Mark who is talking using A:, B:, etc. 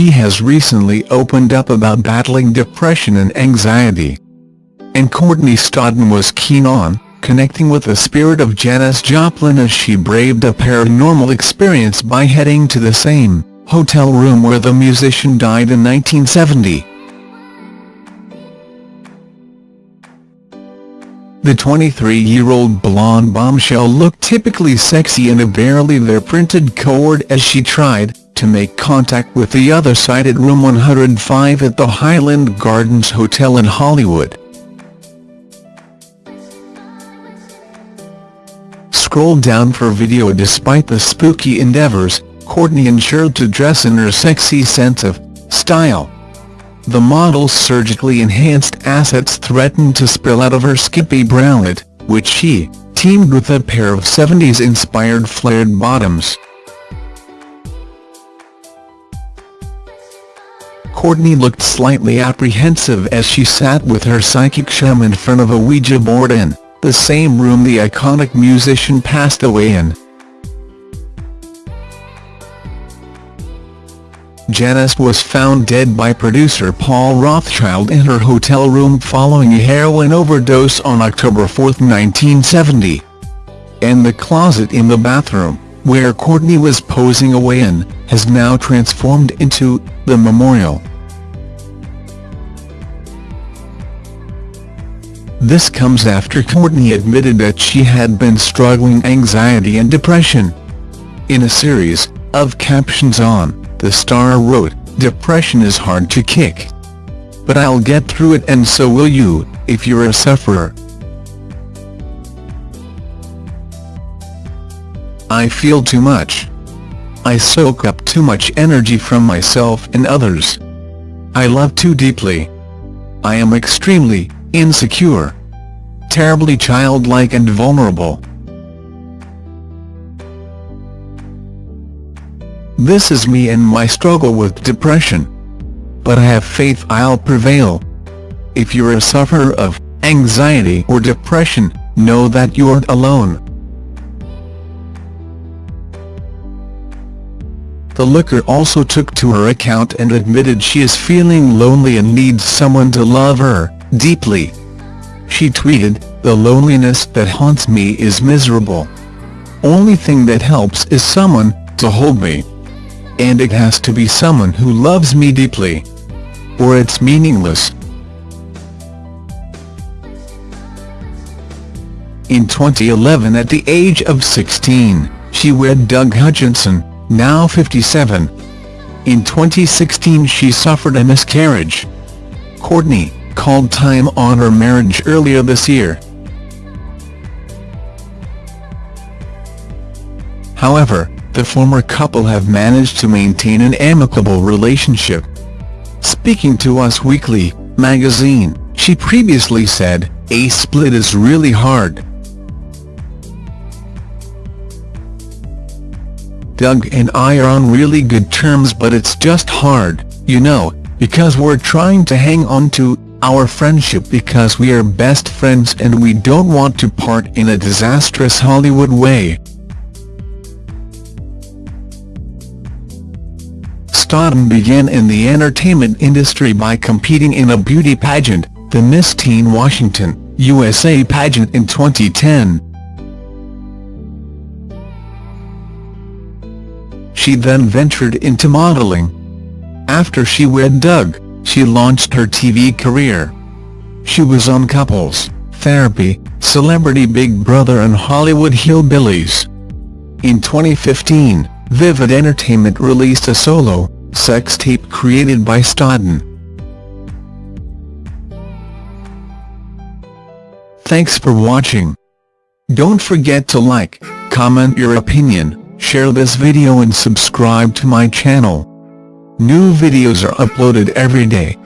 A: she has recently opened up about battling depression and anxiety. And Courtney Stodden was keen on connecting with the spirit of Janis Joplin as she braved a paranormal experience by heading to the same hotel room where the musician died in 1970. The 23-year-old blonde bombshell looked typically sexy in a barely there printed cord as she tried to make contact with the other side at room 105 at the Highland Gardens Hotel in Hollywood. Scroll down for video Despite the spooky endeavors, Courtney ensured to dress in her sexy sense of style. The model's surgically enhanced assets threatened to spill out of her skimpy bralette, which she teamed with a pair of 70s-inspired flared bottoms. Courtney looked slightly apprehensive as she sat with her psychic chum in front of a Ouija board in the same room the iconic musician passed away in. Janis was found dead by producer Paul Rothchild in her hotel room following a heroin overdose on October 4, 1970. And the closet in the bathroom, where Courtney was posing away in, has now transformed into the memorial. This comes after Courtney admitted that she had been struggling anxiety and depression. In a series of captions on, the star wrote, Depression is hard to kick. But I'll get through it and so will you, if you're a sufferer. I feel too much. I soak up too much energy from myself and others. I love too deeply. I am extremely insecure. Terribly childlike and vulnerable. This is me and my struggle with depression. But I have faith I'll prevail. If you're a sufferer of anxiety or depression, know that you're not alone. The looker also took to her account and admitted she is feeling lonely and needs someone to love her, deeply. She tweeted, The loneliness that haunts me is miserable. Only thing that helps is someone, to hold me. And it has to be someone who loves me deeply. Or it's meaningless. In 2011 at the age of 16, she wed Doug Hutchison, now 57. In 2016 she suffered a miscarriage. Courtney, called time on her marriage earlier this year. However, the former couple have managed to maintain an amicable relationship. Speaking to Us Weekly magazine, she previously said, a split is really hard. Doug and I are on really good terms but it's just hard, you know, because we're trying to hang on to our friendship because we are best friends and we don't want to part in a disastrous Hollywood way. Stodden began in the entertainment industry by competing in a beauty pageant, the Miss Teen Washington, USA pageant in 2010. She then ventured into modeling. After she wed Doug, she launched her TV career. She was on Couples, Therapy, Celebrity Big Brother and Hollywood Hillbillies. In 2015, Vivid Entertainment released a solo, sex tape created by Stodden. Thanks for watching. Don't forget to like, comment your opinion, share this video and subscribe to my channel. New videos are uploaded every day.